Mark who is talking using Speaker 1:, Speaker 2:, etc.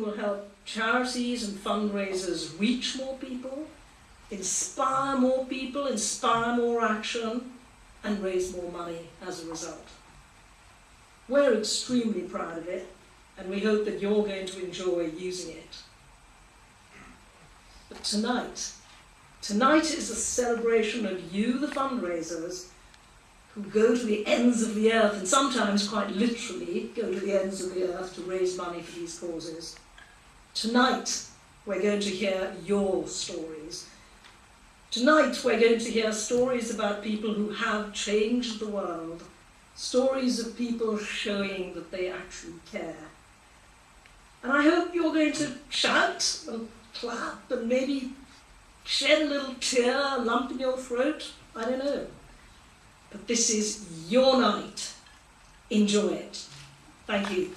Speaker 1: will help charities and fundraisers reach more people, inspire more people, inspire more action, and raise more money as a result. We're extremely proud of it, and we hope that you're going to enjoy using it. But tonight, tonight is a celebration of you, the fundraisers, who go to the ends of the earth, and sometimes quite literally go to the ends of the earth to raise money for these causes. Tonight, we're going to hear your stories. Tonight, we're going to hear stories about people who have changed the world stories of people showing that they actually care. And I hope you're going to shout and clap and maybe shed a little tear, a lump in your throat. I don't know. But this is your night. Enjoy it. Thank you.